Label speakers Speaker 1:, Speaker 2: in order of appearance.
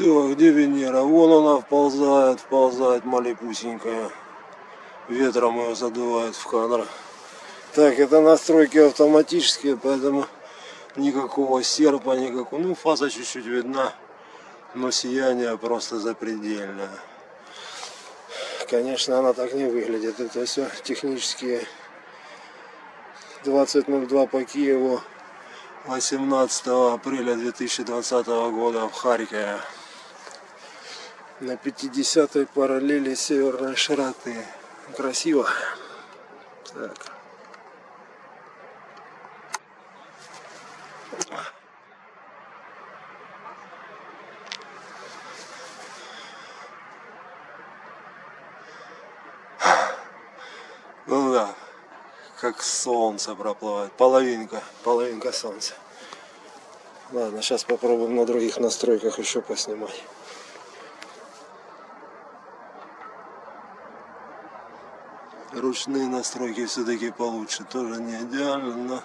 Speaker 1: Так, где Венера? Вон она вползает, вползает малепусенькая. Ветром ее задувает в кадр. Так, это настройки автоматические, поэтому никакого серпа, никакого. Ну, фаза чуть-чуть видна, но сияние просто запредельное. Конечно, она так не выглядит. Это все технические 20.02 по Киеву 18 апреля 2020 года в Харькове на 50 параллели северной широты. Красиво. Так. Ну да, как солнце проплывает. Половинка, половинка солнца. Ладно, сейчас попробуем на других настройках еще поснимать. Ручные настройки все-таки получше. Тоже не идеально, но